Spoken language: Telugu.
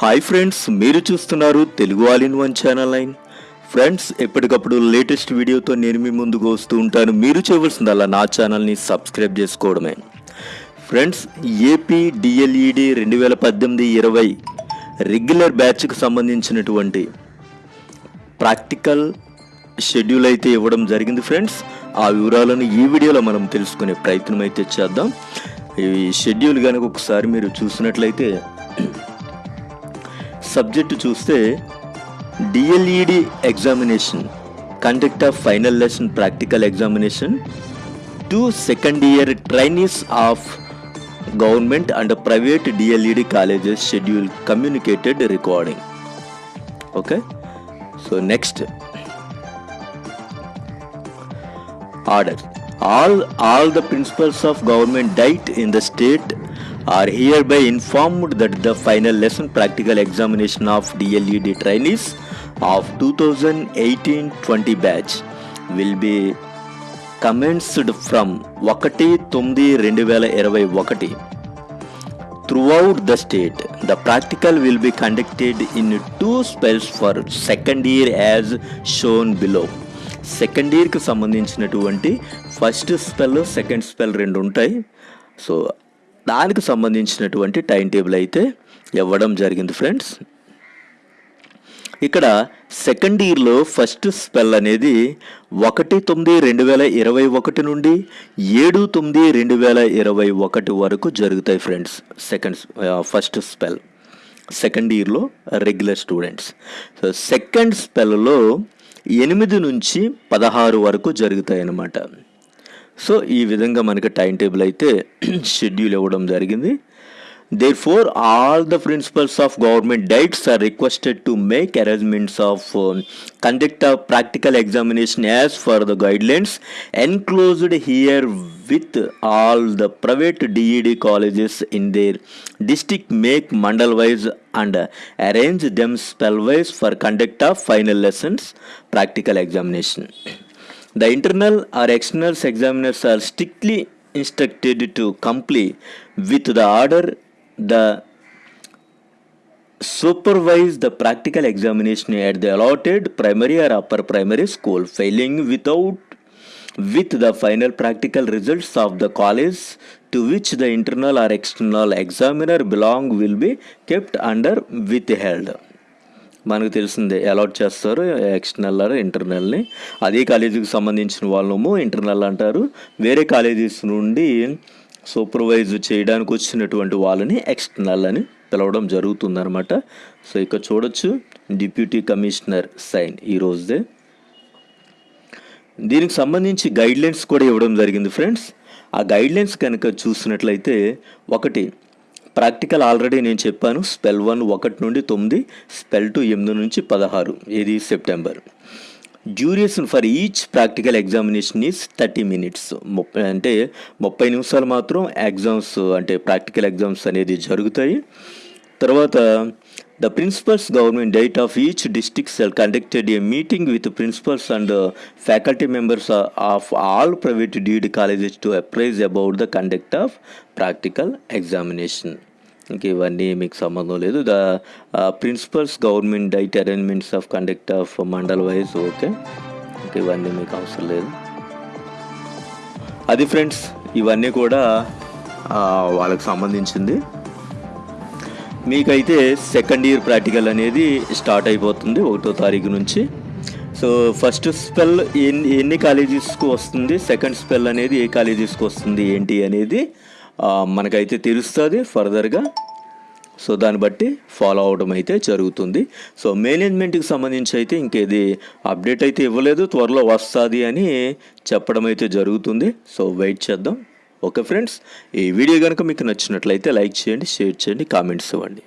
హాయ్ ఫ్రెండ్స్ మీరు చూస్తున్నారు Telugu all in one channel line friends ఎప్పటికప్పుడు లేటెస్ట్ వీడియోతో నేను మీ ముందుకు వస్తూ ఉంటాను. మీరు చేయవలసిందల్లా నా ఛానల్ని సబ్స్క్రైబ్ చేసుకోవడమే. ఫ్రెండ్స్ ఏపీ డిఎల్ఈడి రెండు వేల పద్దెనిమిది ఇరవై రెగ్యులర్ బ్యాచ్కు సంబంధించినటువంటి ప్రాక్టికల్ షెడ్యూల్ అయితే ఇవ్వడం జరిగింది ఫ్రెండ్స్ ఆ వివరాలను ఈ వీడియోలో మనం తెలుసుకునే ప్రయత్నం అయితే చేద్దాం. ఈ షెడ్యూల్ కనుక ఒకసారి మీరు చూసినట్లయితే సబ్జెక్టు చూస్తే DLED examination conduct of final lesson practical examination to second year trainees of government and private DLED colleges schedule communicated regarding okay so next order all all the principals of government DIET in the state are hereby informed that the final lesson practical examination of DLED trainees of 2018-20 batch will be commenced from ఒకటి తొమ్మిది రెండు వేల ఇరవై ఒకటి throughout the state. The practical will be conducted in two spells for second year as shown below. Second ఇయర్కి సంబంధించినటువంటి ఫస్ట్ స్పెల్ సెకండ్ స్పెల్ రెండు ఉంటాయి సో దానికి సంబంధించినటువంటి టైం టేబుల్ అయితే ఇవ్వడం జరిగింది ఫ్రెండ్స్. ఇక్కడ సెకండ్ ఇయర్లో ఫస్ట్ స్పెల్ అనేది ఒకటి తొమ్మిది రెండు వేల ఇరవై ఒకటి నుండి ఏడు తొమ్మిది రెండు వేల ఇరవై ఒకటి వరకు జరుగుతాయి friends second first spell. Second ఇయర్లో రెగ్యులర్ స్టూడెంట్స్. సో సెకండ్ స్పెల్లో ఎనిమిది నుంచి పదహారు వరకు జరుగుతాయి అన్నమాట. సో ఈ విధంగా మనకి టైం టేబుల్ అయితే షెడ్యూల్ ఇవ్వడం జరిగింది. Therefore all the principals of government DIETs are requested to make arrangements of conduct of practical examination as per the guidelines enclosed herewith all the private DED colleges in their district make mandal wise and arrange them spell wise for conduct of final lessons practical examination The internal or external examiners are strictly instructed to comply with the order. The supervise the practical examination at the allotted primary or upper primary school failing without with the final practical results of the college to which the internal or external examiner belong will be kept under withheld మనకు తెలిసిందే అలాట్ చేస్తారు ఎక్స్టర్నల్ ఇంటర్నల్ని అదే కాలేజీకి సంబంధించిన వాళ్ళము ఇంటర్నల్ అంటారు. వేరే కాలేజెస్ నుండి సూపర్వైజ్ చేయడానికి వచ్చినటువంటి వాళ్ళని ఎక్స్టర్నల్ అని పిలవడం జరుగుతుందనమాట సో ఇక్కడ చూడొచ్చు. డిప్యూటీ కమిషనర్ సైన్ ఈరోజుదే దీనికి సంబంధించి గైడ్లైన్స్ కూడా ఇవ్వడం జరిగింది ఫ్రెండ్స్ ఆ గైడ్లైన్స్ కనుక చూసినట్లయితే ఒకటి ప్రాక్టికల్ ఆల్రెడీ నేను చెప్పాను. స్పెల్ వన్ ఒకటి నుండి తొమ్మిది స్పెల్ టూ ఎనిమిది నుంచి పదహారు. ఇది September duration for each practical examination is thirty minutes ముప్పై అంటే ముప్పై నిమిషాలు మాత్రం ఎగ్జామ్స్ అంటే ప్రాక్టికల్ ఎగ్జామ్స్ అనేది జరుగుతాయి. తర్వాత the principals government DIET of each district cell conducted a meeting with principals and faculty members of all private DED colleges to apprise about the conduct of practical examination ఇంకా ఇవన్నీ మీకు సంబంధం లేదు. The principals government DIET arrangements of conduct of mandal wise okay ఇంక ఇవన్నీ మీకు అవసరం లేదు. అది ఫ్రెండ్స్ ఇవన్నీ కూడా ఆ, వాళ్ళకి సంబంధించింది. మీకైతే సెకండ్ ఇయర్ ప్రాక్టికల్ అనేది స్టార్ట్ అయిపోతుంది ఒకటో తారీఖు నుంచి. సో ఫస్ట్ స్పెల్ ఎన్ని ఎన్ని కాలేజెస్కు వస్తుంది సెకండ్ స్పెల్ అనేది ఏ కాలేజెస్కు వస్తుంది ఏంటి అనేది మనకైతే తెలుస్తుంది ఫర్దర్గా సో దాన్ని బట్టి ఫాలో అవడం అయితే జరుగుతుంది. సో మేనేజ్మెంట్కి సంబంధించి అయితే ఇంకేది అప్డేట్ అయితే ఇవ్వలేదు త్వరలో వస్తుంది అని చెప్పడం అయితే జరుగుతుంది. సో వెయిట్ చేద్దాం. ఓకే ఫ్రెండ్స్ ఈ వీడియో కనుక మీకు నచ్చినట్లయితే లైక్ చేయండి షేర్ చేయండి కామెంట్స్ ఇవ్వండి.